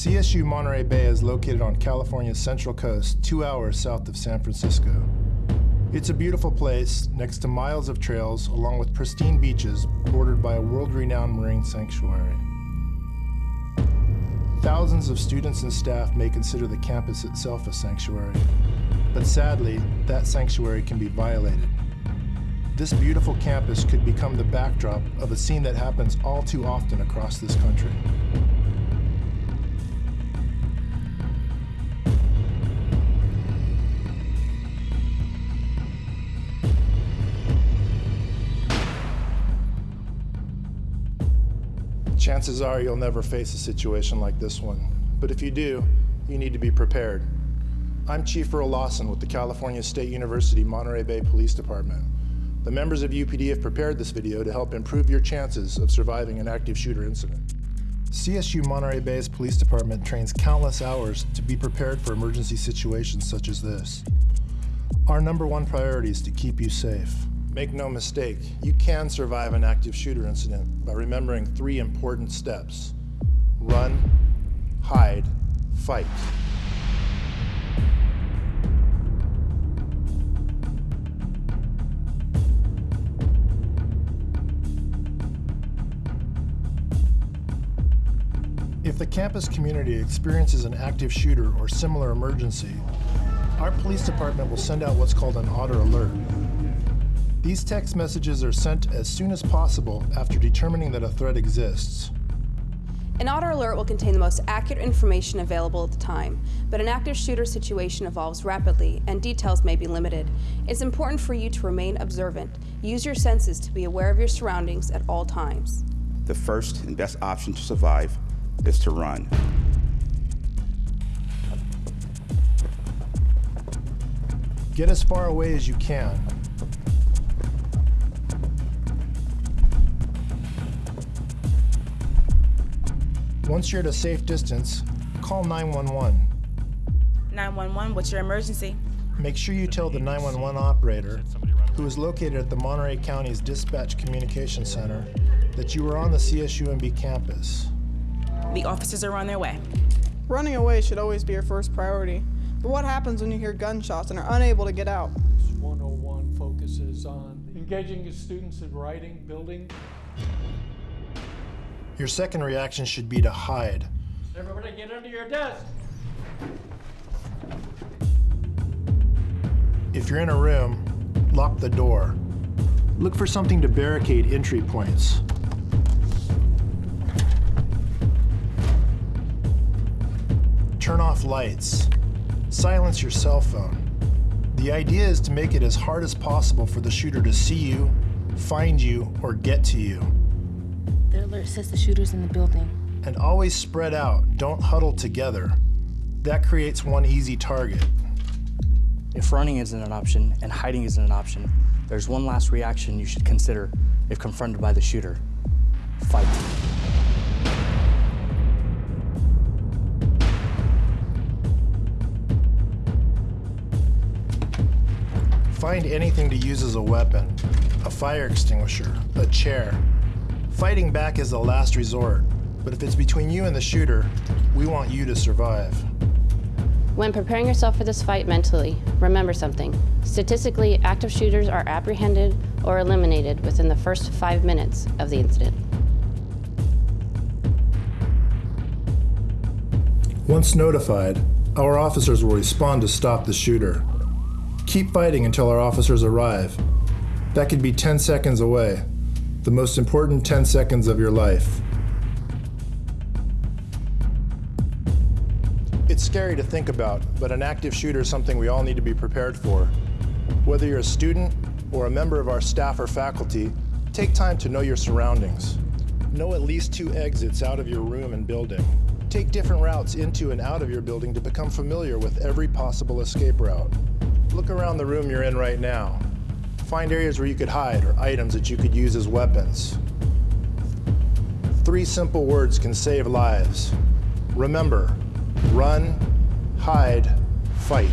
CSU Monterey Bay is located on California's central coast, two hours south of San Francisco. It's a beautiful place next to miles of trails along with pristine beaches bordered by a world-renowned marine sanctuary. Thousands of students and staff may consider the campus itself a sanctuary, but sadly, that sanctuary can be violated. This beautiful campus could become the backdrop of a scene that happens all too often across this country. Chances are you'll never face a situation like this one. But if you do, you need to be prepared. I'm Chief Earl Lawson with the California State University Monterey Bay Police Department. The members of UPD have prepared this video to help improve your chances of surviving an active shooter incident. CSU Monterey Bay's police department trains countless hours to be prepared for emergency situations such as this. Our number one priority is to keep you safe. Make no mistake, you can survive an active shooter incident by remembering three important steps. Run, hide, fight. If the campus community experiences an active shooter or similar emergency, our police department will send out what's called an Otter Alert. These text messages are sent as soon as possible after determining that a threat exists. An Otter Alert will contain the most accurate information available at the time, but an active shooter situation evolves rapidly and details may be limited. It's important for you to remain observant. Use your senses to be aware of your surroundings at all times. The first and best option to survive is to run. Get as far away as you can. Once you're at a safe distance, call 911. 911, what's your emergency? Make sure you tell the 911 operator, who is located at the Monterey County's Dispatch Communication Center, that you are on the CSUMB campus. The officers are on their way. Running away should always be your first priority. But what happens when you hear gunshots and are unable to get out? 101 focuses on engaging the students in writing, building. Your second reaction should be to hide. Everybody get under your desk. If you're in a room, lock the door. Look for something to barricade entry points. Turn off lights. Silence your cell phone. The idea is to make it as hard as possible for the shooter to see you, find you, or get to you. The alert says the shooter's in the building. And always spread out, don't huddle together. That creates one easy target. If running isn't an option and hiding isn't an option, there's one last reaction you should consider if confronted by the shooter. Fight. Find anything to use as a weapon. A fire extinguisher, a chair. Fighting back is the last resort, but if it's between you and the shooter, we want you to survive. When preparing yourself for this fight mentally, remember something. Statistically, active shooters are apprehended or eliminated within the first five minutes of the incident. Once notified, our officers will respond to stop the shooter. Keep fighting until our officers arrive. That could be 10 seconds away, the most important 10 seconds of your life. It's scary to think about, but an active shooter is something we all need to be prepared for. Whether you're a student or a member of our staff or faculty, take time to know your surroundings. Know at least two exits out of your room and building. Take different routes into and out of your building to become familiar with every possible escape route. Look around the room you're in right now. Find areas where you could hide or items that you could use as weapons. Three simple words can save lives. Remember, run, hide, fight.